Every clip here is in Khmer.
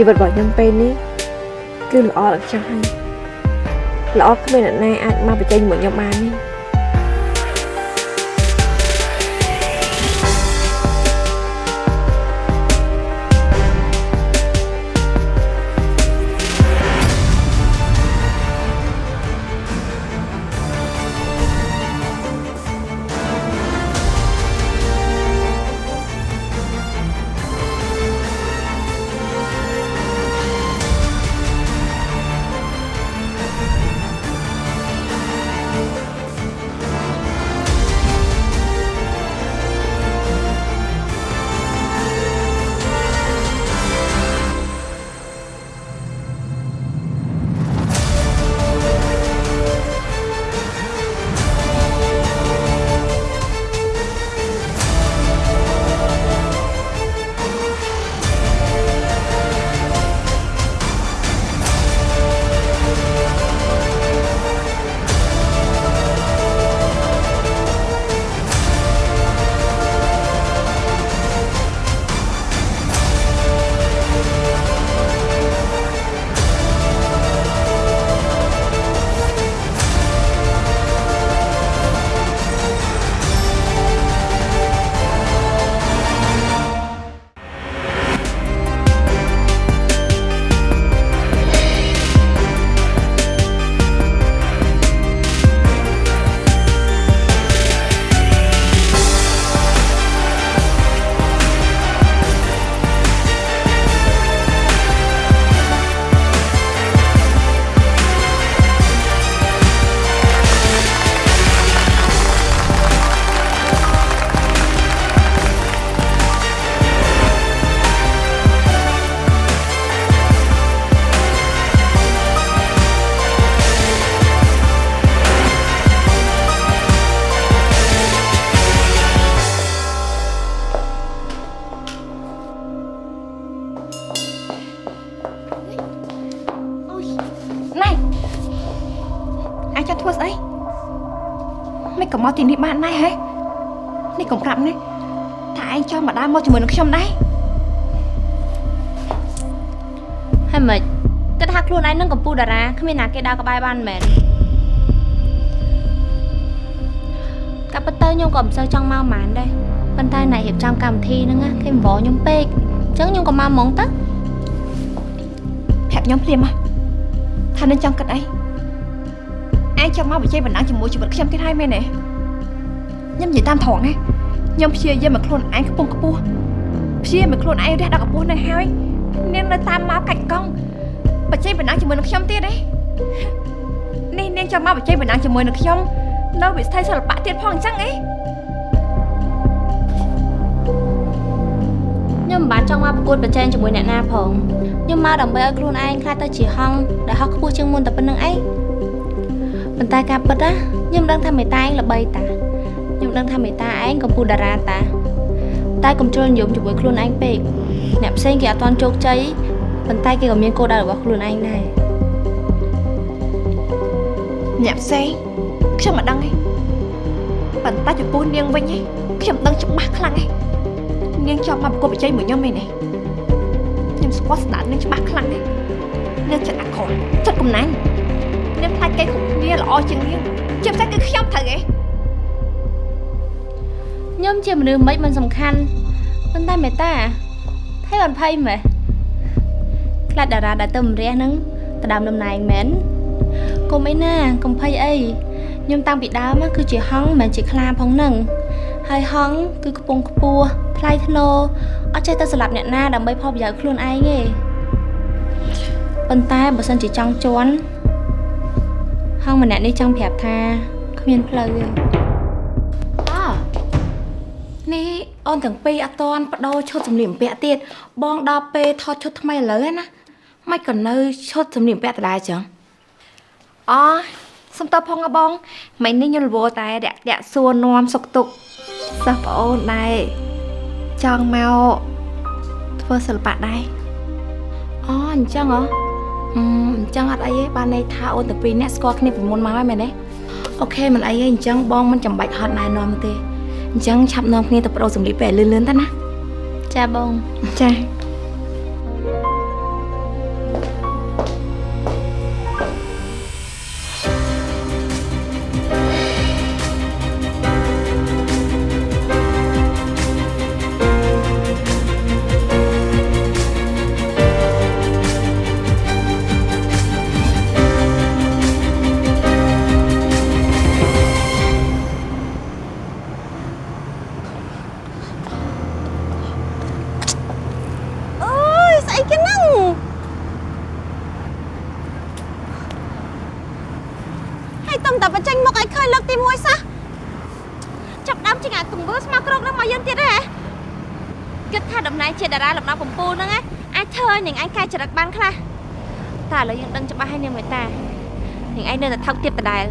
ជីវិតរបស់ខ្ញុំពេលនេះគឺល្អដល់ខ្ញុំហើយល្អគ្មានអ្នកណាអាចមកបញ្ចេញមួយខ្ញុំបានទេ បានដែរហ៎នេះកុំប្រាប់ណាថាឯងចង់មកដើរមកជាមួយនឹងខ្ញុំដែរហើយមិនគិតថាខ្លួនឯងនឹងកំពូលតារាគ្មានណាគេដើរក្បែរបានមែនកាប់ពិតទៅខ្ញុំក៏មិនសូវចង់មកហ្មងដែរប៉ុន្តែអ្នករៀបចំកម្មវិធីហ្នឹងណាគេអង្វរខ្ញុំពេកអញ្ចឹងខ្ញុំក៏មកហ្មងទៅប្រាប់ខ្ញុំភ្លាមមកថានឹងចង់គិតអីឯងចង់មកបញ្ចេញបណ្ដឹងជាមួយជីវិតខ្ញុំទៀតហើយមែនទេ ខ្ញុំនិយាយតាមត្រង់ណាខ្ញុំព្យាយាមមកខ្លួនឯងខ្ពង់ខ្ពស់ព្យាយាមមកខ្លួនឯងរះដល់កម្ពស់នៅហើយនាងនៅតាមមកកាច់កង់បញ្ចេញបណ្ដឹងជាមួយនឹងខ្ញុំទៀតទេនេះនាងចង់មកបញ្ចេញបណ្ដឹងជាមួយនឹងខ្ញុំនៅវិស័យសិល្បៈទៀតផងអញ្ចឹងអីខ្ញុំមិនបានចង់មកប្រកួតប្រជែងជាមួយអ្នកណាផងខ្ញុំមកដើម្បីឲ្យខ្លួនឯងខ្លាចទៅជាហង្សដែលហោះខ្ពស់ជាងមុនតែប៉ុណ្្នឹងឯងប៉ុន្តែការពិតណាខ្ញុំដឹងថាមេតាឯងល្បីតា ខ្ញុំដឹងថាមេតាឯងកំពូលតារាតាតែកុំជ្រុលនិយមជាមួយខ្លួនឯងពេកអ្នកផ្សេងគេអត់ទាន់ជោគជ័យប៉ុន្តែគេក៏មានគោលដៅរបស់ខ្លួនឯងដែរអ្នកផ្សេងខ្ញុំមិនដឹងទេប៉ុន្តែចំពោះនាងវិញឯងខ្ញុំដឹងច្បាស់ខ្លាំងឯងនាងចង់មកប្រកបប្រជែងមួយខ្ញុំឯនេះខ្ញុំស្គាល់ស្ដាប់នាងច្បាស់ខ្លាំងឯងនាងចិត្តអាក្រក់ចិត្តកំណាញ់នាងខ្លាចគេគ្រប់គ្នាល្អជាងនាងជាពិសេសគឺខ្ញុំត្រូវឯង ខ្ញុំជាមនុស្សមិនមិនសំខាន់ប៉ុន្តែមេតាថៃអត់ភ័យមែនខ្លាចតារាដែលទៅម្រះហ្នឹងទៅដើមតំណែងមែនកុំអីណាកុំភ័យអីខ្ញុំតាំងពីដើមណាគឺជាហង្សមិនមែនជាខ្លាផងហ្នឹងហើយហង្សគឺខ្ពង់ខ្ពស់ថ្លៃថ្នូរអត់ចេះទៅស្លាប់អ្នកណាដើម្បីផលប្រយោជន៍ខ្លួនឯងទេប៉ុន្តែបើសិនជាចង់ជន់ហង្សម្នាក់នេះចង់ប្រាប់ថាគ្មានផ្លូវទេអ នេះអូនទាំងពីរអត់តន់បដោឈុតសម្លៀកបំពាក់ទៀតបងដល់ពេលថតឈុតថ្មីឥឡូវហ្នឹងណាមិនក៏នៅឈុតសម្លៀកបំពាក់ដដែលចឹងអូសុំតបផងហ៎បងមិននេះខ្ញុំរវល់តែរាក់រាក់សួរនាំសុកទុកសិស្សប្អូនដែរចង់មកធ្វើសិល្បៈដែរអូអញ្ចឹងហ៎អឺអញ្ចឹងអត់អីទេបានន័យថាអូនទាំងពីរនាក់ស្គាល់គ្នាពីមុនមកហើយមែនទេអូខេមិនអីទេអញ្ចឹងបងមិនចាំបាច់ហត់ណែនាំទេ អញ្ចឹងឆាប់នាំគ្នាទៅប្រដូរសម្លៀកពេលលឿនៗទៅណាចាបងចា នាងឯងនៅតែថោកទៀតដដែល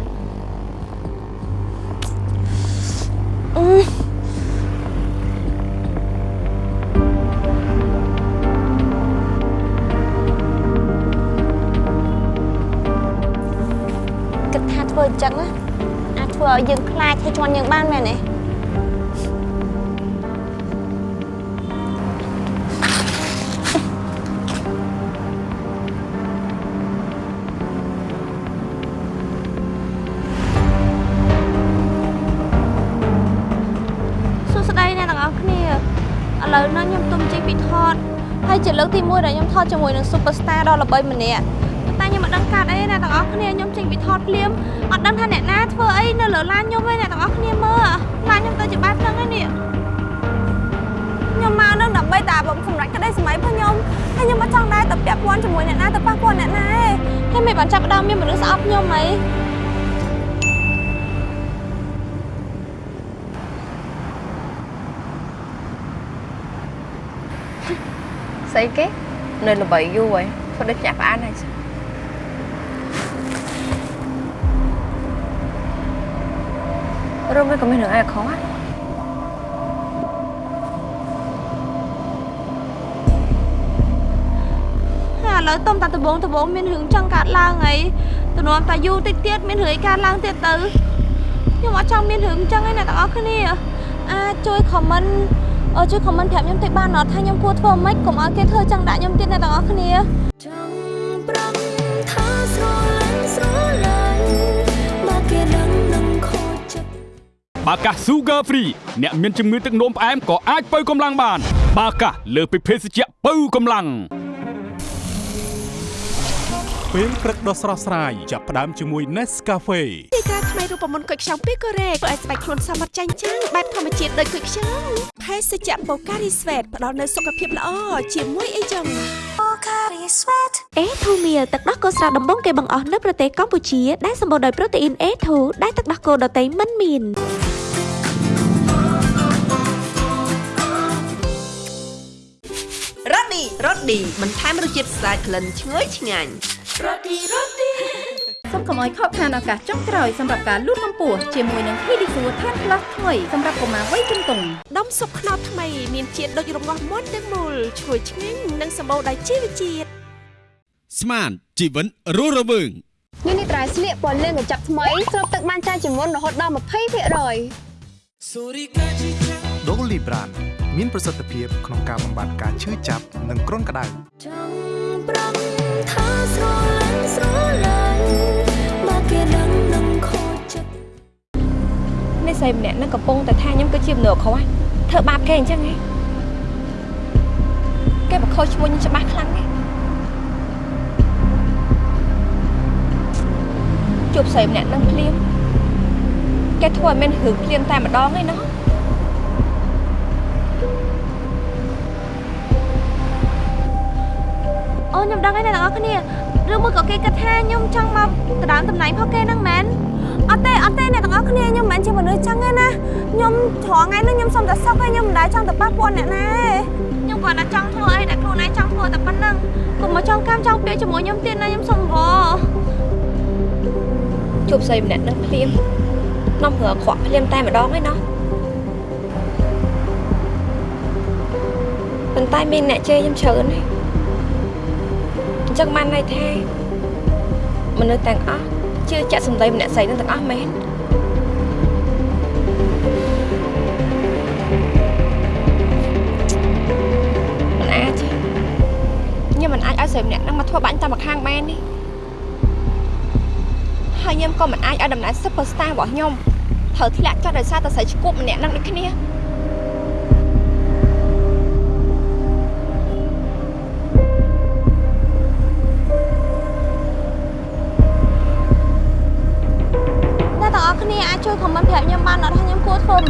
ជាលើកទី1ដែលខ្ញុំថតជាមួយនឹង Superstar ដ៏ល្បីម្នាក់តែខ្ញុំមិនដឹងកាត់អីអ្នកទាំងអស់គ្នាខ្ញុំចេញពីថតភ្លាមអត់ដឹងថាអ្នកណាធ្វើអីនៅលើឡានខ្ញុំទេអ្នកទាំងអស់គ្នាមើលឡានខ្ញុំទៅជាបែបហ្នឹងឯនេះខ្ញុំមកនឹងដើម្បីតែបំសម្រាប់ក្តីសម័យរបស់ខ្ញុំហើយខ្ញុំមិនចង់ដែរទៅពាក់ព័ន្ធជាមួយអ្នកណាទៅប៉ះពាល់អ្នកណាទេហើយមិនបានចាប់ផ្ដើមមានមនុស្សស្អប់ខ្ញុំអី ស្អីគេនៅល្បីយូរហើយធ្វើដូចចាក់ផ្អានហើយរួមមិនក៏មានរឿងអីខុសហ៎ហើយឥឡូវតុំតាដបងដបងមានរឿងចង់កាត់ឡើងអីទំនួលតាយូរតិចទៀតមានរឿងអីកាត់ឡើងទៀតទៅខ្ញុំអត់ចង់មានរឿងអញ្ចឹងឯណាទាំងអស់គ្នាអាចជួយ comment អឺជួយ comment ប្រាប់ខ្ញុំតិចបានអត់ថាខ្ញុំគួរធ្វើម៉េចកុំឲ្យគេធ្វើចឹងដាក់ខ្ញុំទៀតណាទាំងអស់គ្នាចង់ប្រំថាស្រលាញ់ស្រលាញ់មកគេដឹងនឹងខូចចិត្តបាកាស Sugar Free អ្នកមានជំងឺទឹកនោមផ្អែមក៏អាចបើកម្លាំងបាន បាកាសលើសពីភេសជ្ជៈបើកម្លាំងពេលព្រឹកដ៏ស្រស់ស្រាយចាប់ផ្ដើមជាមួយ Nescafe ទីតាថ្មី រូបមន្តគុយខ្ចង់ពីកូរ៉េធ្វើឲ្យស្បែកខ្លួនសមត្ថចាញ់ចាំងបែបធម្មជាតិដូចគុយខ្ចង់ភេសជ្ជៈបូការីស្វេតផ្ដល់នូវសុខភាពល្អជាមួយអីចឹងអេធូមៀលទឹកដោះគោស្រស់ដំបងគេបង្អស់នៅប្រទេសកម្ពុជាដែលសម្បូរដោយប្រូតេអ៊ីន A2 ដែលទឹកដោះគោដតៃមិនមានរ៉ូឌីរ៉ូឌីបន្ថែមរសជាតិស្អាតក្លិនឈ្ងុយឆ្ងាញ់ សូមកុំឲ្យខកខានឱកាសចុងក្រោយសម្រាប់ការលូតកម្ពស់ជាមួយនឹង Pedisure Tan Plus ថ្មីសម្រាប់កុមារវ័យជំទង់ដុំស៊ុបខ្នុរថ្មីមានជាតិដូចរងាស់មាន់ទាំងមូលឈ្ងុយឆ្ងាញ់និងសម្បូរដោយជីវជាតិស្មានជីវិតរស់រវើងនេះនេះត្រៃស្លៀកពណ៌លឿងកញ្ចប់ថ្មីស្រូបទឹកបានច្រើនជាងមុនរហូតដល់20%ដូលីប្រានមានប្រសិទ្ធភាពក្នុងការបំបាត់ការឈឺចាប់និងគ្រុនក្តៅចង់ប្រំថាស្រលាញ់ស្រលាញ់ នេះស្រីម្នាក់ហ្នឹងកំពុងតែថាខ្ញុំគឺជាមនុស្សខុសធ្វើបាបគេអញ្ចឹងហ៎គេបខុសឈ្មោះខ្ញុំច្បាស់ខ្លាំងហ៎ជួបស្រីម្នាក់ហ្នឹងភ្លាមគេធ្វើឲ្យមានរឿងភ្លាមតែម្ដងឯណោះអូខ្ញុំដឹងហើយអ្នកទាំងអស់គ្នាឬមួយក៏គេគិតថាខ្ញុំចង់មកដណ្ដើមតំណែងផងគេហ្នឹងមែន អត់ទេអត់ទេអ្នកទាំងអស់គ្នាខ្ញុំមិនមែនជាមនុស្សចឹងទេណាខ្ញុំត្រង់ថ្ងៃនេះខ្ញុំសុំតែសុខហើយខ្ញុំមិនដែលចង់ទៅប៉ះពាល់អ្នកណាទេខ្ញុំគាត់តែចង់ធ្វើអីដែលខ្លួនឯងចង់ធ្វើតែប៉ុណ្្នឹងកុំមកចង់កម្មចង់ពាក្យជាមួយខ្ញុំទៀតណាខ្ញុំសុំវល់ជួបស្រីម្នាក់ហ្នឹងភ្លាមនាំរឿងអាក្រក់ភ្លាមតែម្ដងឯណោះប៉ុន្តែមានអ្នកជេរខ្ញុំច្រើនណាស់អញ្ចឹងបានន័យថាមនុស្សទាំងអស់ ជឿចាក់សម្ដីម្នាក់ស្រីនឹងទាំងអស់មែនមិនអាចទេខ្ញុំមិនអាចឲ្យស្រីម្នាក់ហ្នឹងមកធ្វើបាញ់តាមម្ខាងបានទេហើយខ្ញុំក៏មិនអាចឲ្យដំណើរ Superstar របស់ខ្ញុំត្រូវធ្លាក់ចុះដោយសារតែស្រីឈ្គប់ម្នាក់នឹងដូចគ្នា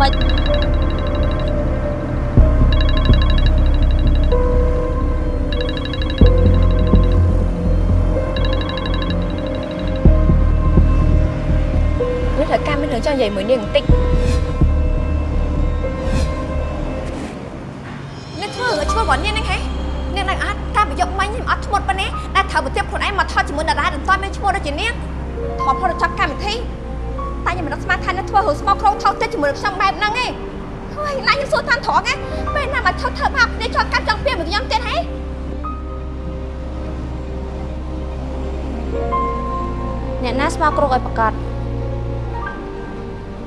មិននេះត្រូវការមានរឿងចង់និយាយមួយនាងបន្តិចអ្នកធ្វើឲ្យឈ្មោះរបស់នាងហ្នឹងហ៎នាងនឹងអត់ការប្រយុទ្ធមិញខ្ញុំអត់ឈ្មោះប៉ុណ្ណេះតែត្រូវប្រទៀបខ្លួនឯងមកថតជាមួយតារាដែលតើមានឈ្មោះដូចជានាងថតផលចាប់កម្មវិធី តែខ្ញុំមិនដឹងស្មានថានាងធ្វើរឿងស្មោកគ្រោកថោកចិត្តជាមួយខ្ញុំបែបហ្នឹងឯងហើយណាខ្ញុំសួរតាមត្រង់ហ៎ពេលណាមកថតធ្វើបាបនេះជាប់កាត់ចង់ពីមកខ្ញុំទៀតហ៎អ្នកណាស្មោកគ្រោកឲ្យប្រកាស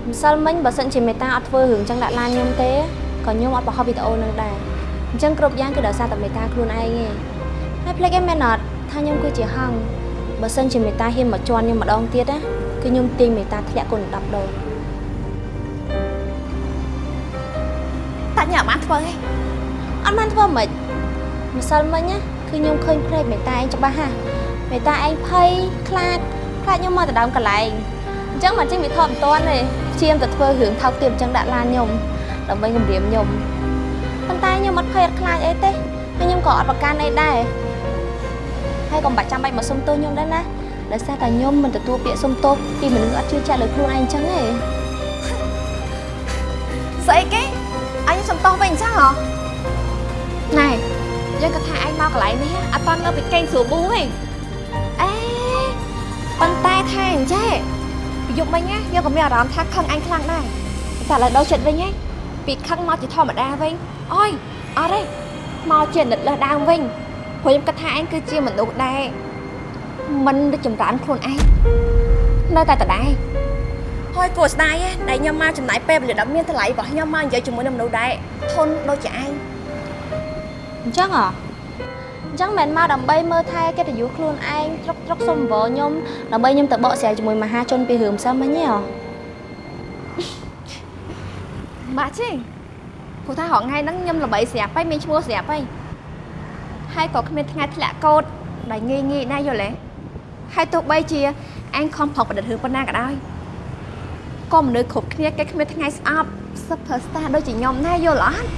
ម្សិលមិញបើសិនជាមេតាអត់ធ្វើរឿងចឹងដាក់ឡានខ្ញុំទេក៏ខ្ញុំអត់បង្ហោះវីដេអូនឹងដែរអញ្ចឹងគ្រប់យ៉ាងគឺដោយសារតែមេតាខ្លួនឯងឯងហើយភ្លេចឯមែនអត់ថាខ្ញុំគឺជាហង្ស បើសិនជាមេតាហ៊ានមកជន់ខ្ញុំម្ដងទៀតណាគឺខ្ញុំទាញមេតាធ្លាក់គុណ10ដងតាញ៉ាំបានធ្វើហ៎អត់បានធ្វើមិនម្សិលមិញណាគឺខ្ញុំឃើញភ្នែកមេតាឯងច្បាស់ហាមេតាឯងភ័យខ្លាចខ្លាចខ្ញុំមកទៅដើមកន្លែងអញ្ចឹងមកចេញវិធមមិនតាន់ទេព្យាយាមទៅធ្វើរឿងថោកទាបអញ្ចឹងដាក់ឡានខ្ញុំដើម្បីគំរាមខ្ញុំប៉ុន្តែខ្ញុំអត់ភ័យអត់ខ្លាចអីទេហើយខ្ញុំក៏អត់ប្រកាន់អីដែរ ហើយក៏មិនបាច់ចាំបាច់មកសុំទោសខ្ញុំដែរណាដោយសារតែខ្ញុំមិនទទួលពាក្យសុំទោសពីមនុស្សអត់ជឿជាក់លើខ្លួនឯងអញ្ចឹងទេស្អីគេអញសុំតោះវិញអញ្ចឹងហ៎ណែយើងគាត់ថាឯងមកកន្លែងនេះអត់តន់នៅពីកេងស្រួលប៊ូទេអេប៉ុន្តែថាអញ្ចេះពីយប់មិញណាយើងក៏មានអារម្មណ៍ថាខឹងអញខ្លាំងដែរតែឥឡូវដល់ចិត្តវិញហ៎ពីខឹងមកជាធម្មតាវិញអើយអត់ទេមកជានិតលើសដើមវិញ ព្រោះខ្ញុំគិតថាឯងគឺជាមនុស្សដែរមិនដូចចម្រើនខ្លួនឯងនៅតែដដែលហើយគួរស្ដាយណាស់ដែលខ្ញុំមកចំណាយពេលវេលាដ៏មានតម្លៃរបស់ខ្ញុំមកនិយាយជាមួយនឹងមនុស្សដែរធន់ដូចជាឯងអញ្ចឹងអ្ហ៎អញ្ចឹងមិនមកដើម្បីមើលថែកិត្តិយសខ្លួនឯងត្រុកត្រុកសុំវល់ខ្ញុំដើម្បីខ្ញុំទៅបកស្រាយជាមួយមហាជនពីរឿងផ្សេងមិញហ៎បាក់ទេព្រោះថារហងៃហ្នឹងខ្ញុំល្បីស្រាប់ហើយមានឈ្មោះស្រាប់ហើយ ហើយក៏គ្មានថ្ងៃធ្លាក់កោតដែលងាយងាយណាស់យល់ទេហើយទោះបីជាឯងខំប្រឹងប្រឌិតរឿងប៉ុណ្ណាក៏ដោយក៏មនុស្សគ្រប់គ្នាគេគ្មានថ្ងៃស្អប់ super star ដូចជាខ្ញុំដែរយល់អត់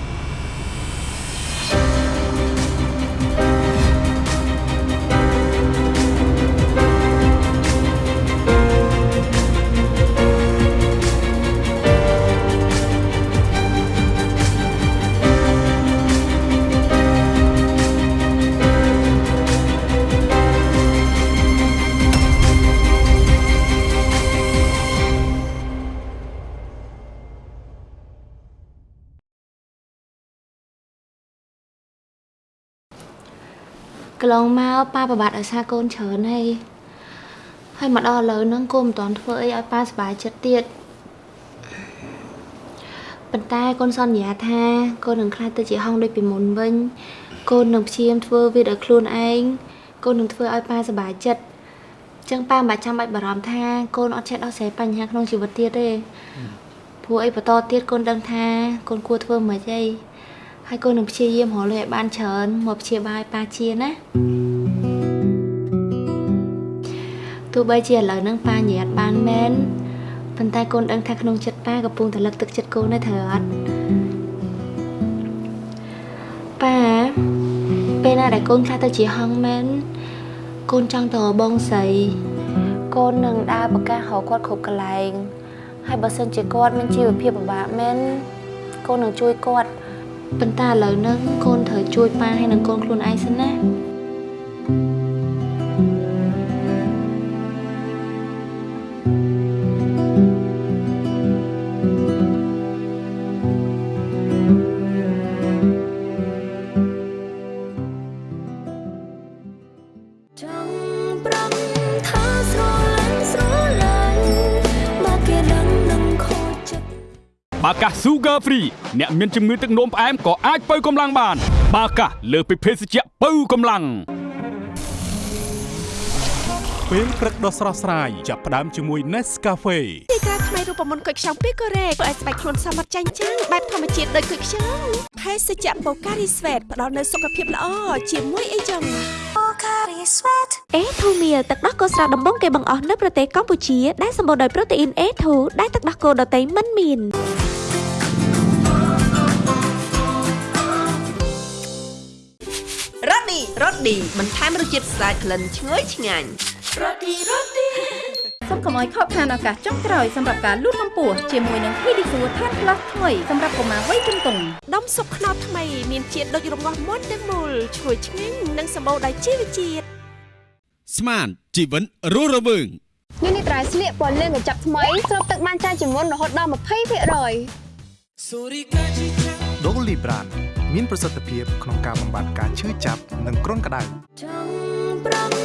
កន្លងមកប៉ាប្របាត់ឲ្យសារកូនច្រើនហើយហើយមកដល់ឥឡូវហ្នឹងកូនមិនទាន់ធ្វើអីឲ្យប៉ាសប្បាយចិត្តទៀតប៉ុន្តែកូនសន្យាថាកូននឹងខ្លាចទៅជាហងដូចពីមុនវិញកូននឹងព្យាយាមធ្វើវាដោយខ្លួនឯងកូននឹងធ្វើឲ្យប៉ាសប្បាយចិត្តអញ្ចឹងប៉ាមិនបាច់ចាំបាច់បារម្ភថាកូនអត់ចេះដោះស្រាយបញ្ហាក្នុងជីវិតទៀតទេព្រោះអីបន្តទៀតកូនដឹងថាកូនគួរធ្វើមិនអី ហើយកូននឹងព្យាយាមរកលុយឲ្យបានច្រើនមកព្យាបាលឲ្យប៉ាជាណាទោះបីជាឥឡូវហ្នឹងប៉ានិយាយអត់បានមែនប៉ុន្តែកូនដឹងថាក្នុងចិត្តប៉ាកំពុងតែលឹកទឹកចិត្តកូនដែរត្រូវអត់ប៉ាពេលណាដែលកូនខ្លះទៅជាហងមែនកូនចង់ទៅរកបងស្រីកូននឹងដើរប្រកាសរកគាត់គ្រប់កន្លែងហើយបើសិនជាគាត់មានជីវភាពពិបាកមែនកូននឹងជួយគាត់ ប៉ុន្តែឥឡូវហ្នឹងកូនត្រូវជួយប៉ាហើយនឹងកូនខ្លួនឯងសិនណា បាកាស Sugar Free អ្នកមានជំងឺទឹកនោមផ្អែមក៏អាចបើកម្លាំងបាន បាកាសលើសពីភេសជ្ជៈបើកម្លាំងពេលព្រឹកដ៏ស្រស់ស្រាយចាប់ផ្ដើមជាមួយ Nescafe ទីតាថ្មីរូបមន្តគុយខ្ចង់ពីកូរ៉េធ្វើឲ្យស្បែកខ្លួនសមត្ថចាញ់ចាំងបែបធម្មជាតិដូចគុយខ្ចង់ភេសជ្ជៈបូការីស្វេតផ្ដល់នូវសុខភាពល្អជាមួយអីចឹងអេធូមៀលទឹកដោះគោស្រស់ដំបងគេបង្អស់នៅប្រទេសកម្ពុជាដែលសម្បូរដោយប្រូតេអ៊ីន A2 ដែលទឹកដោះគោដតៃមិនមាន រ៉ូឌីរ៉ូឌីបន្ថែមរសជាតិស្អាតក្លិនឈ្ងុយឆ្ងាញ់រ៉ូឌីរ៉ូឌីសូមកុំឲ្យខកខានឱកាសចុងក្រោយសម្រាប់ការលូតកម្ពស់ជាមួយនឹង Pedisure Tan Plus ថ្មីសម្រាប់កុមារវ័យជំទង់ដុំស៊ុបខ្នុរថ្មីមានជាតិដូចរងាស់មុនទាំងមូលឈ្ងុយឆ្ងាញ់និងសម្បូរដោយជីវជាតិស្មានជីវិតរស់រវើងនេះនេះត្រៃស្លៀកពណ៌លឿងកញ្ចប់ថ្មីស្រូបទឹកបានច្រើនជាងមុនរហូតដល់20%ដូលីប្រាន មានប្រសិទ្ធភាពក្នុងការបំបាត់ការឈឺចាប់និងគ្រុនក្តៅចង់ប្រំ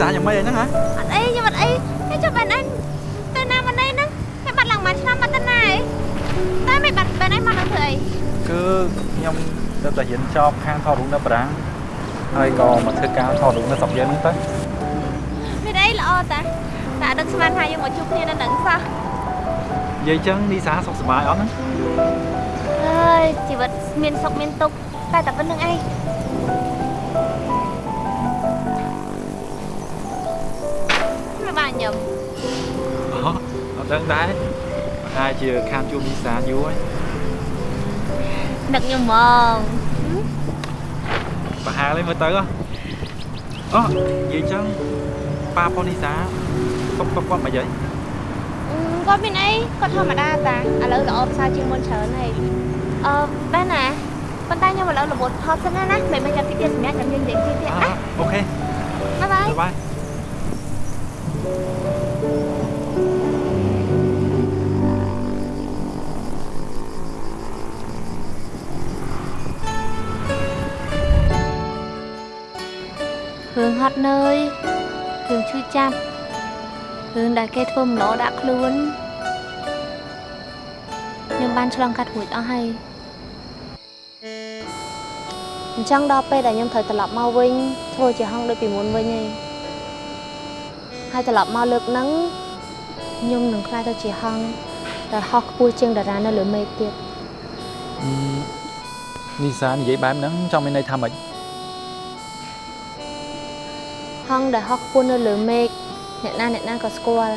ហើយអ៊ីសាយ៉ាងម៉េចហ្នឹងហ៎អត់អីខ្ញុំអត់អីតែចុះបែនអញទៅណាមកនេះហ្នឹងតែបាត់ឡើងមួយឆ្នាំមកទៅណាឯងតែមិនបាត់បែនអញមកនឹងធ្វើអីគឺខ្ញុំទៅតែរៀនចប់ខាងថតរូបនៅបារាំងហើយក៏មកធ្វើការថតរូបនៅស្រុកយើងហ្នឹងទៅមានអីល្អតាតែដឹកស្មានថាយើងមកជួបគ្នានៅនឹងសោះនិយាយចឹងនីសាសុខសប្បាយអត់ហ្នឹងអើយជីវិតមានសុខមានទុក្ខតែតែប៉ុណ្្នឹងឯង មិនបានញឹមអូអត់ដឹងដែរតែជាខានជួបនីសាយូរហើយនឹកខ្ញុំហ្មងប្រហែលហើយមើលទៅហ៎អូនិយាយចឹងប៉ាប៉ុននីសាគាត់គាត់គាត់មកយាយអឺគាត់មានអីគាត់ធម្មតាតាឥឡូវល្អផ្សារជាងមុនច្រើនហើយអឺបែរណាប៉ុន្តែខ្ញុំឥឡូវរបត់ថតសិនណាណាមិនមិនចាំតិចទៀតសម្រាប់ចាំយើងនិយាយទៀតទៀតអណាអូខេបាយបាយ បាយបាយរឿងហត់នឿយរឿងឈឺចាប់រឿងដែលគេធ្វើម្ដងដាក់ខ្លួនខ្ញុំបានឆ្លងកាត់រួចអស់ ហើយអញ្ចឹងដល់ពេលដែលខ្ញុំត្រូវត្រឡប់មកវិញធ្វើជាហងដូចពីមុនវិញឯងហើយត្រឡប់មកលើកហ្នឹងខ្ញុំនឹងខ្លាចទៅជាហងដែលហោះខ្ពស់ជាងតារានៅលើមេឃទៀតនីសានិយាយបែបហ្នឹងចង់មានន័យថាម៉េចហងដែលហោះខ្ពស់នៅលើមេឃអ្នកណាអ្នកណាក៏ស្គាល់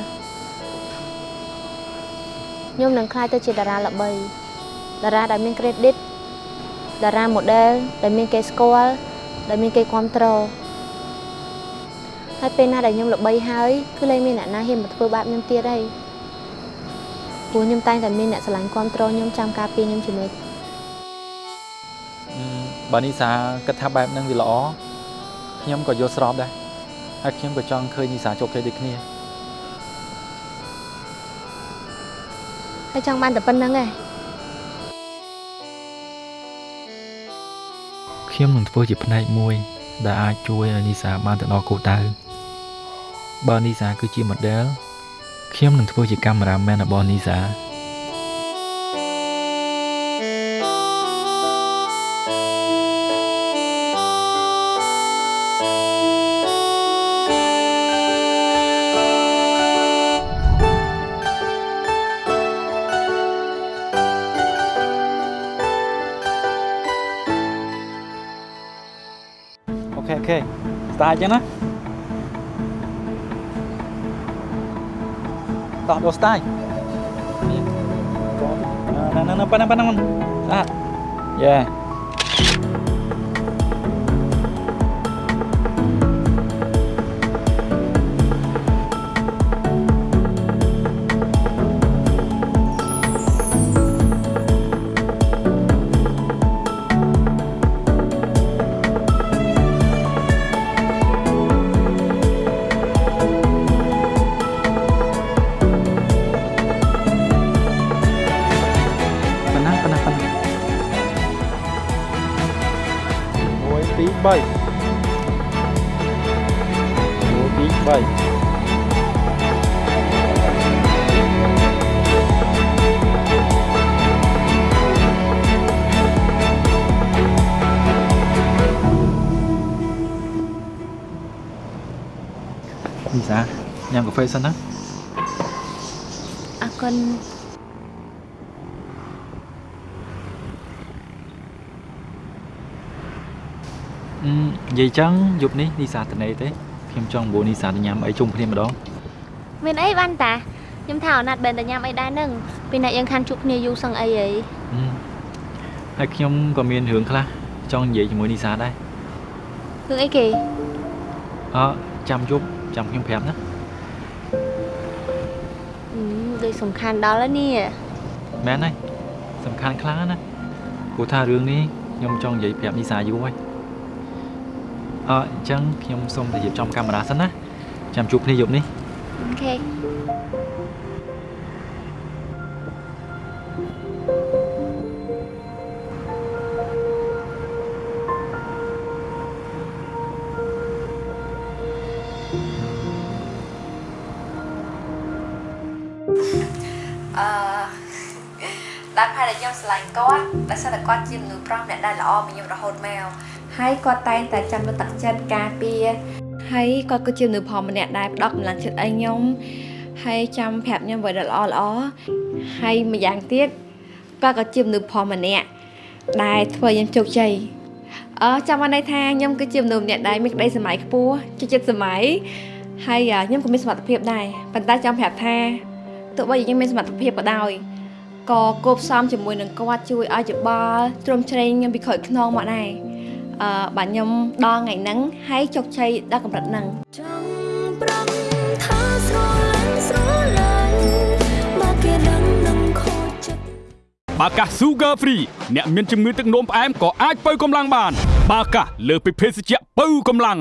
ខ្ញុំនឹងខ្លាចទៅជាតារាល្បីតារាដែលមាន credit តារា model ដែលមានគេស្គាល់ដែលមានគេគ្រប់គ្រង ហើយពេលណាដែលខ្ញុំល្បីហើយគឺលែងមានអ្នកណាហ៊ានមកធ្វើបាបខ្ញុំទៀតហើយព្រោះខ្ញុំតែងតែមានអ្នកស្រឡាញ់គ្រប់គ្រងខ្ញុំចាំការពារខ្ញុំជានិច្ចអឺបើនីសាគិតថាបែបហ្នឹងវាល្អខ្ញុំក៏យល់ស្របដែរហើយខ្ញុំក៏ចង់ឃើញនីសាជោគជ័យដូចគ្នាហើយចង់បានតែប៉ុណ្្នឹងឯងខ្ញុំនឹងធ្វើជាផ្នែកមួយ ដែលអាចជួយឲ្យនីសាបានទៅដល់គោលដៅ បើនីសាគឺជា model ខ្ញុំនឹងធ្វើជាកាមេរ៉ាមែនរបស់នីសាអូខេអូខេស្តារអញ្ចឹងណា ដោះដោះស្តាយណាណា 7 Số tí 7 dạ? Nhà của Phê xanh á À con នណាអរគុណអឺនិយាយចឹងយប់នេះនីសាត្នេទេខ្ញុំចង់បួនីសាទៅញ៉ាំអីជុំគ្នាម្ដងមានអីបានតាខ្ញុំថាអណាត់បែនតែញ៉ាំអីដែរនឹងពីអ្នកយើងខានជួបគ្នាយូរសឹងអីហីហឹមហើយខ្ញុំក៏មានរឿងខ្លះចង់និយាយជាមួយនីសាដែររឿងអីគេអឺចាំយប់ចាំខ្ញុំប្រាប់ណាអឺដូចសំខាន់ដល់ហើយនេះមែនហើយសំខាន់ខ្លាំងណាស់ព្រោះថារឿងនេះខ្ញុំចង់និយាយប្រាប់នីសាយូរហើយ អឺអញ្ចឹងខ្ញុំសូមទៅរៀបចំកាមេរ៉ាសិនណាចាំជួបគ្នាយប់នេះអូខេអឺដែលផែដែលខ្ញុំស្រឡាញ់គាត់ដែលសិនតែគាត់ជាមនុស្សប្រុសអ្នកដែលល្អមកខ្ញុំរហូតមក ហើយគាត់តែងតែចាំលើកទឹកចិត្តការពារហើយគាត់ក៏ជាមនុស្សផងម្នាក់ដែលផ្ដល់កម្លាំងចិត្តឲ្យខ្ញុំហើយចាំប្រាប់ខ្ញុំអ្វីដែលល្អល្អហើយម្យ៉ាងទៀតគាត់ក៏ជាមនុស្សផងម្នាក់ដែលធ្វើខ្ញុំជោគជ័យអឺចាំបានន័យថាខ្ញុំគឺជាមនុស្សម្នាក់ដែលមានក្តីសម័យខ្ពស់ជាចិត្តសម័យហើយអ่าខ្ញុំក៏មានសមត្ថភាពដែរប៉ុន្តែចង់ប្រាប់ថាទោះបីជាខ្ញុំមានសមត្ថភាពក៏ដោយក៏គប់ផ្សំជាមួយនឹងគាត់ជួយឲ្យច្បល់ទ្រោមជ្រែងខ្ញុំពីក្រោយខ្នងមកដែរអឺ បាទខ្ញុំដល់ថ្ងៃហ្នឹងហើយជោគជ័យដល់កម្រិតហ្នឹងចង់ប្រំថាស្រឡាញ់ស្រឡាញ់បើគេដឹងនឹងខូចចិត្តបាកាស Sugar Free អ្នកមានជំងឺទឹកនោមផ្អែមក៏អាចបើកម្លាំងបាន បាកាសលើសពីភេសជ្ជៈបើកម្លាំង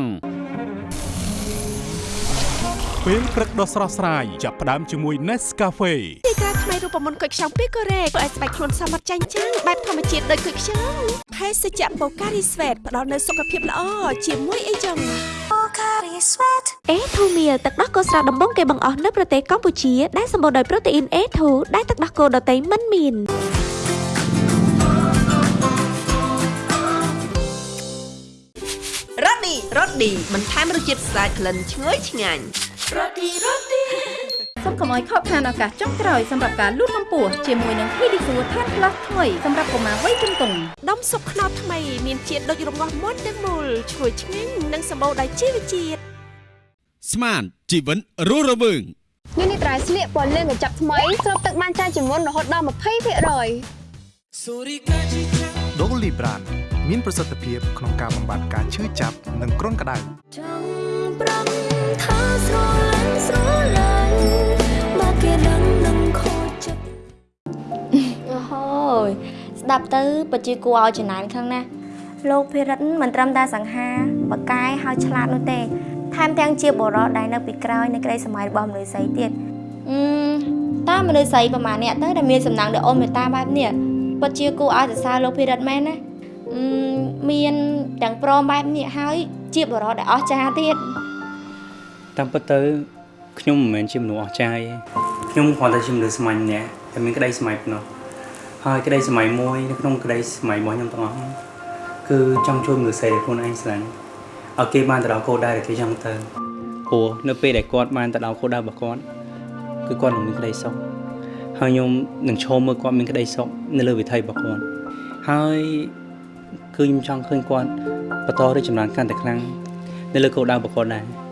ពេលព្រឹកដ៏ស្រស់ស្រាយចាប់ផ្ដើមជាមួយ Nescafe ទីក្រាថ្មីរូបមន្តគុយខ្ចង់ពីកូរ៉េធ្វើឲ្យស្បែកខ្លួនសមត្ថចាញ់ចាំងបែបធម្មជាតិដូចគុយខ្ចង់ភេសជ្ជៈ Pocari Sweat ផ្ដល់នូវសុខភាពល្អជាមួយអីចឹងអេធូមៀទឹកដោះគោស្រស់ដំបងគេបង្អស់នៅប្រទេសកម្ពុជាដែលសម្បូរដោយប្រូតេអ៊ីន A2 ដែលទឹកដោះគោដតៃមិនមានរ៉ូឌីរ៉ូឌីបន្ថែមរសជាតិស្អាតក្លិនឈ្ងុយឆ្ងាញ់ សូមកុំឲ្យខកខានឱកាសចុងក្រោយសម្រាប់ការលូតកម្ពស់ជាមួយនឹង Pedisure Tan Plus ថ្មីសម្រាប់កុមារវ័យជំទង់ដុំស៊ុបខ្នុរថ្មីមានជាតិដូចរងាស់មុនទាំងមូលឈ្ងុយឆ្ងាញ់និងសម្បូរដោយជីវជាតិស្មានជីវិតរស់រវើងនេះនេះត្រៃស្លៀកពណ៌លឿងកញ្ចប់ថ្មីស្រូបទឹកបានច្រើនជាងមុនរហូតដល់20%ដូលីប្រានមានប្រសិទ្ធភាពក្នុងការបំបត្តិការឈឺចាប់និងគ្រុនក្តៅចង់ អូហូយស្ដាប់ទៅពិតជាគួរឲ្យចំណានខ្លាំងណាស់លោកភិរិតមិនត្រឹមតែសង្ហាបកកាយហើយឆ្លាតនោះទេថែមទាំងជាបរិសុទ្ធដែលនៅពីក្រោយនៃក្តីសម័យរបស់មនុស្សស្រីទៀតអឺតើមនុស្សស្រីប្រហែលអ្នកទៅដែលមានសំណាងដ៏អូនមេត្តាបែបនេះពិតជាគួរឲ្យសរសើរលោកភិរិតមែនណាអឺមានទាំងព្រមបែបនេះហើយជាបរិសុទ្ធដែលអស្ចារ្យទៀតតាមពិតទៅខ្ញុំមិនមែនជាមនុស្សអស្ចារ្យទេខ្ញុំគ្រាន់តែជាមនុស្សសាមញ្ញម្នាក់តែមានក្តីសម័យប៉ុណ្ណោះ ហើយក្តីសម័យមួយនៅក្នុងក្តីសម័យរបស់ខ្ញុំទាំងអស់គឺចង់ជួយមនុស្សស្រីដែលខ្លួនឯងស្រឡាញ់ឲ្យគេបានទៅដល់គោលដៅដែលគេចង់ទៅព្រោះនៅពេលដែលគាត់បានទៅដល់គោលដៅរបស់គាត់គឺគាត់នឹងមានក្តីសុខហើយខ្ញុំនឹងឈរមើលគាត់មានក្តីសុខនៅលើវិថីរបស់គាត់ហើយគឺខ្ញុំចង់ឃើញគាត់បន្តរីកចម្រើនកាន់តែខ្លាំងនៅលើគោលដៅរបស់គាត់ដែរ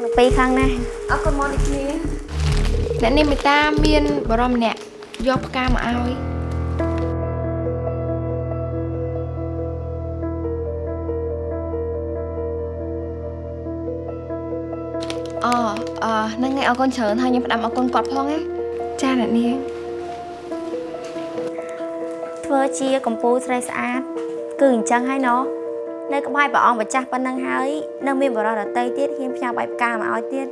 នកអូនទាំងពីរខ្លាំងណាស់អរគុណមកនេះគ្នាអ្នកនាងមេតាមានបរមម្នាក់យកផ្កាមកឲ្យអូអឺហ្នឹងហើយអរគុណច្រើនហើយខ្ញុំផ្ដាំអរគុណគាត់ផងណាចាអ្នកនាងធ្វើជាកម្ពូលស្រីស្អាត គឺអញ្ចឹងហើយណោះ នៅក្បែរព្រះអង្គម្ចាស់ប៉ុណ្ណឹងហើយនៅមានបរិសុទ្ធដតីទៀតហ៊ានផ្ញើបាយផ្កាមកឲ្យទៀត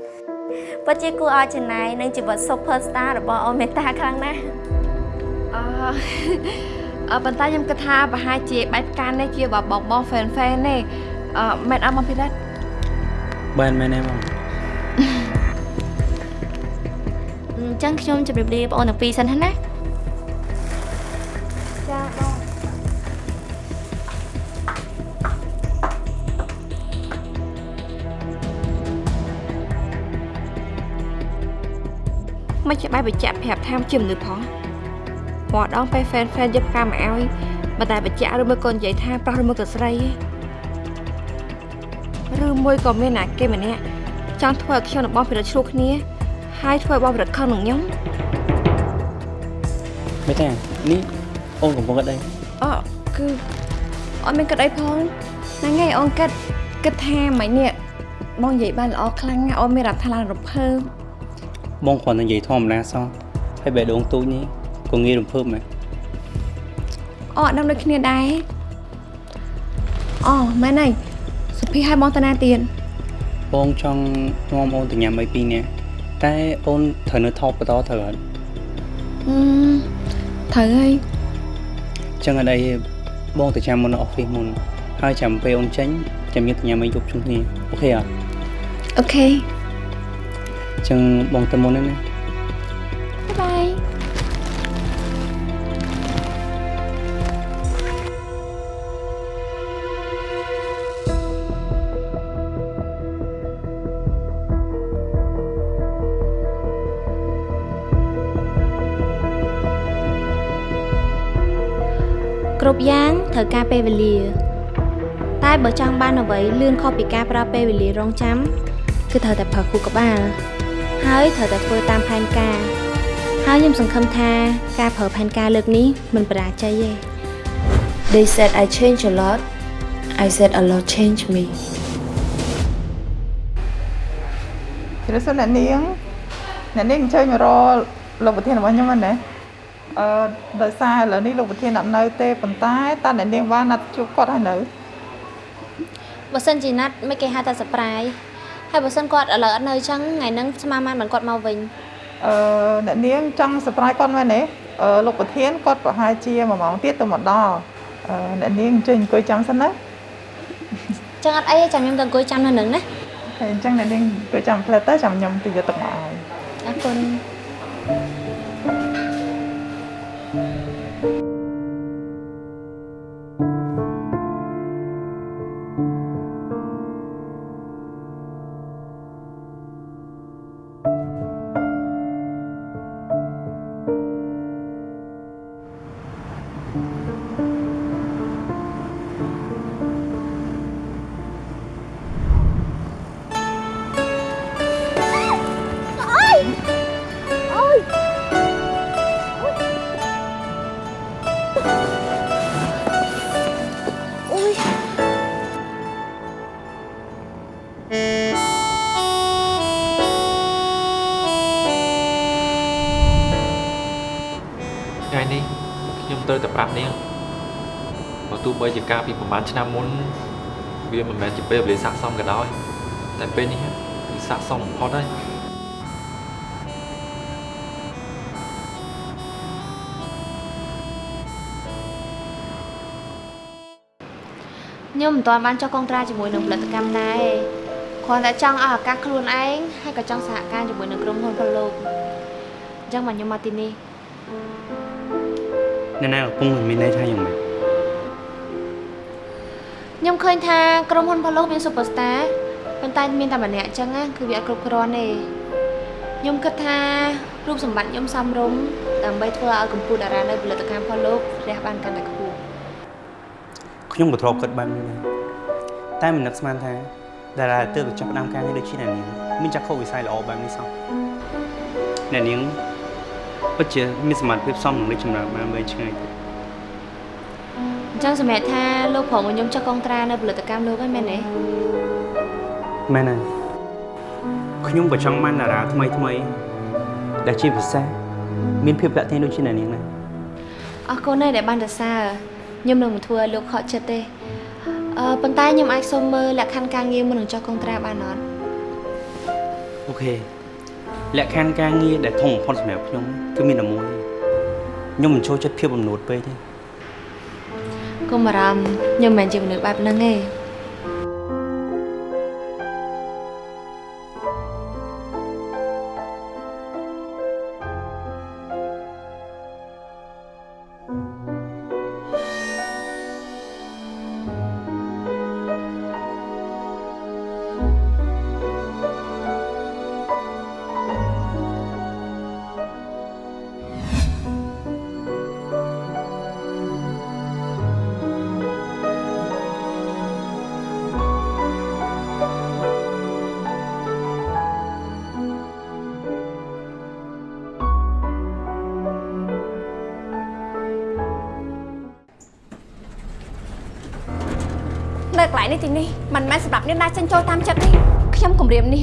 ពិតជាគួរឲ្យចំណាយនឹងជីវិត super star របស់អូនមេតាខ្លាំងណាស់អឺអឺប៉ុន្តែខ្ញុំគិតថាប្រហែលជាបែបផ្កានេះជាបងបង fan fan ទេអឺមិនអត់មកពីរ៉ាត់បានមែនទេបងអអញ្ចឹងខ្ញុំជម្រាបលាបងអូនទាំងពីរសិនហ្នឹងណា មិនច្បាស់បញ្ជាក់ប្រាប់ថាជាមនុស្សផងមកដងពេល fan fan យកផ្កាមកឲ្យបើតែបញ្ជាក់ឬមួយក៏និយាយថាប្រុសឬមួយក៏ស្រីឯងឬមួយក៏មានណាគេម្នាក់ចង់ធ្វើឲ្យខ្ញុំនិងបងពិរិតឆ្លោះគ្នាហើយធ្វើឲ្យបងពិរិតខឹងនឹងខ្ញុំមេតានេះអូនកំពុងគិតអីអូគឺអត់មានគិតអីផងហ្នឹងហើយអូនគិតគិតថាមិននេះបងនិយាយបានល្អខ្លាំងណាស់អូនមានអារម្មណ៍ថាឡើងរំភើប បងគ្រាន់តែនិយាយធម្មតាសោះហើយបេះដូងទូចនេះក៏ងាយរំភើបមែនអូអត់ដឹងដូចគ្នាដែរអូមែនហើយសុភីឲ្យបងតាណាទៀតបងចង់នាំអូនទៅញ៉ាំអីពីរនាក់តែអូនត្រូវនៅថតបន្តត្រូវអត់អឺត្រូវហើយចឹងអត់អីបងទៅចាំមុននៅអอฟហ្វិសមុនហើយចាំពេលអូនចេញចាំយើងទៅញ៉ាំអីយប់ជុំគ្នាអូខេអត់អូខេ ចឹងបងទៅមុនហ្នឹងណាបាយគ្រប់យ៉ាងត្រូវការពេលវេលាតែបើចង់បានអ្វីលឿនខុសពីការប្រើពេលវេលារងចាំគឺត្រូវតែប្រើខួរក្បាល ហើយត្រូវតែធ្វើតាមផែនការ ហើយខ្ញុំសង្ឃឹមថាការប្រើផែនការលើកនេះមិនបរាជ័យទេ They said I change a lot I said a lot change me ជម្រាបសួរអ្នកនាងអ្នកនាងអញ្ជើញមករកលោកប្រធានរបស់ខ្ញុំហ្នឹងណាអឺដោយសារឥឡូវនេះលោកប្រធានអត់នៅទេប៉ុន្តែតើអ្នកនាងបានណាត់ជួបគាត់ហើយនៅបើសិនជាណាត់មិនគេហៅថា surprise ហើយបើសិនគាត់ឥឡូវអត់នៅអញ្ចឹងថ្ងៃហ្នឹងស្មានបានមិនគាត់មកវិញអឺអ្នកនាងចង់ surprise គាត់មែនទេអឺលោកប្រធានគាត់ប្រហែលជា1ម៉ោងទៀតទៅមកដល់អឺអ្នកនាងអញ្ជើញអង្គុយចាំសិនណាអញ្ចឹងអត់អីទេចាំខ្ញុំទៅអង្គុយចាំនៅនឹងណាហើយអញ្ចឹងអ្នកនាងអង្គុយចាំផ្លែតទៅចាំខ្ញុំទៅយកទឹកមកឲ្យអរគុណ ត្រូវតែប្រាប់នាងបើទោះបីជាកាលពីប្រហែលឆ្នាំមុនវាមិនមែនជាពេលវេលាស័ក្តិសមក៏ដោយតែពេលនេះវាស័ក្តិសមបំផុតហើយខ្ញុំមិនទាន់បានចុះកុងត្រាជាមួយនឹងផលិតកម្មដែរគ្រាន់តែចង់ឲ្យឱកាសខ្លួនឯងហើយក៏ចង់សហការជាមួយនឹងក្រុមហ៊ុនផលលោកអញ្ចឹងមកខ្ញុំមកទីនេះ អ្នកណាកំពុងមានន័យថាយ៉ាងម៉េចខ្ញុំឃើញថាក្រុមហ៊ុនផលលោកមាន superstar ប៉ុន្តែមានតែម្នាក់អញ្ចឹងណាគឺវាអត់គ្រប់គ្រាន់ទេខ្ញុំគិតថារូបសម្បត្តិខ្ញុំសមរម្យដើម្បីធ្វើឲ្យកម្ពុជាតារានៅផលិតកម្មផលលោករះបានកាន់តែខ្ពស់ខ្ញុំក៏ធ្លាប់គិតបែបនេះដែរតែមិននឹកស្មានថាតារាទើបទៅចាប់ផ្ដើមការងារដូចជាអ្នកនាងមានចក្ខុវិស័យល្អបែបនេះសោះអ្នកនាង ពិតជាមានសមត្ថភាពសមនឹងលេចចម្រើនបានវែងឆ្ងាយទៀតអញ្ចឹងសម្រាប់ថាលោកប្រមខ្ញុំចុះកុងត្រានៅផលិតកម្មលោកហ្នឹងមែនទេមែនហើយខ្ញុំក៏ចង់បានតារាថ្មីថ្មីដែលជាពិសេសមានភាពតាក់ទាញដូចជាអ្នកនាងដែរអរគុណណាស់ដែលបានសរសើរខ្ញុំនឹងមិនធ្វើឲ្យលោកខកចិត្តទេអឺប៉ុន្តែខ្ញុំអាចសុំមើលលក្ខខណ្ឌការងារមុននឹងចុះកុងត្រាបានអត់អូខេ លក្ខខណ្ឌការងារដែលធំបំផុតសម្រាប់ខ្ញុំគឺមានតែមួយខ្ញុំមិនចូលចិត្តភាពអំនួតពេកទេកុំបារម្ភខ្ញុំមិនមែនជាមនុស្សបែបហ្នឹងទេ នៅកន្លែងនេះទីនេះមិនមែនសម្រាប់នាងណាចិញ្ចូលតាមចិត្តទេខ្ញុំគម្រាមនេះ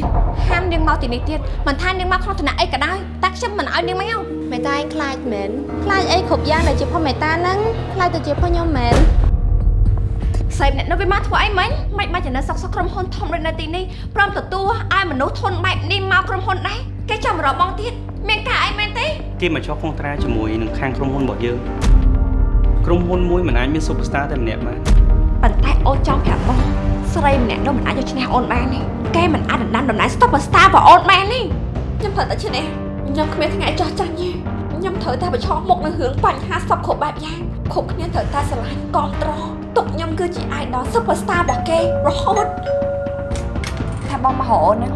ហាមនាងមកទីនេះទៀតមិនថានាងមកក្នុងឋានៈអីក៏ដោយតែខ្ញុំមិនឲ្យនាងមកមេតាឯងខ្លាចមែនខ្លាចអីគ្រប់យ៉ាងដែលជាផុសមេតាហ្នឹងខ្លាចទៅជាផុសខ្ញុំមែនសេពអ្នកនៅវាមកធ្វើអីមិញមិនបាច់ទៅនៅសក់សក់ក្រុមហ៊ុនធំដូចនៅទីនេះព្រមទទួលឲ្យមនុស្សធន់បែបនេះមកក្រុមហ៊ុនដែរគេចាំរកបងទៀតមានការអីមែនទេគេមកចុះកុងត្រាជាមួយនឹងខាងក្រុមហ៊ុនរបស់យើងក្រុមហ៊ុនមួយមិនអាចមាន superstar តែម្នាក់បាន ប៉ុន្តែអូនចង់ប្រាប់បងស្រីម្នាក់នោះមិនអាចយកឈ្នះអូនបានទេគេមិនអាចដណ្ដើមតំណែង Superstar របស់អូនបានទេខ្ញុំត្រូវតែឈ្នះខ្ញុំគ្មានថ្ងៃចោះចាញ់ទេខ្ញុំត្រូវតែប្រឈមមុខនឹងរឿងបញ្ហាសពគ្រប់បែបយ៉ាងគ្រប់គ្នាត្រូវតែស្រឡាញ់គ្រប់ត្រទុកខ្ញុំគឺជា idol Superstar របស់គេរហូតថាបងមកហៅអូនហ្នឹង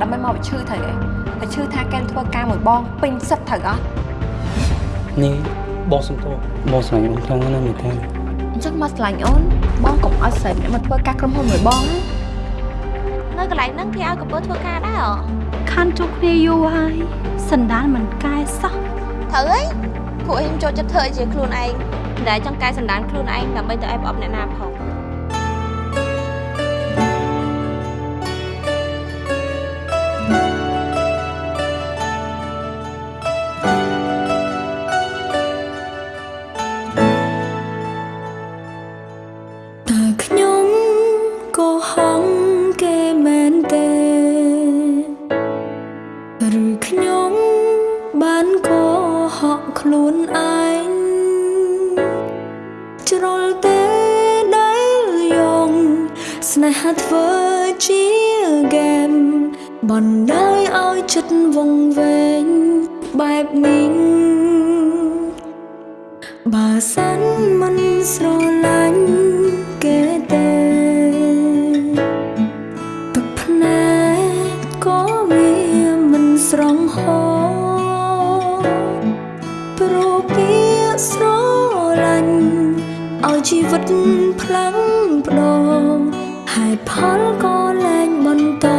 ដើម្បីមកវិឈឺត្រូវទេតែឈឺថាគេធ្វើការមួយបងពេញសិតត្រូវអត់នេះបងសំទោសបងស្រឡាញ់អូនខ្លាំងណាស់មេតា អញ្ចឹងមកស្រឡាញ់អូនបងកុំឲ្យស្រីម្នាក់មកធ្វើការក្រុមហ៊ុនមួយបងណានៅកន្លែងហ្នឹងគេឲ្យកំពើធ្វើការដែរហ៎ខាន់ជួបគ្នាយូរហើយសណ្ដានមិនកែសោះត្រូវហើយពួកខ្ញុំចូលចិត្តធ្វើឲ្យជាខ្លួនឯងមិនដែលចង់កែសម្ដានខ្លួនឯងដើម្បីទៅឲ្យប្រអប់អ្នកណាផង ដោយឲ្យចិត្តវង្វេងបែបនេះបើសិនមិនស្រឡាញ់គេទេទឹកភ្នែកក៏វាមិនស្រងហោព្រោះពាក្យស្រឡាញ់ឲ្យជីវិតផ្លាំងផ្ដោហេតុផលក៏លែងបន្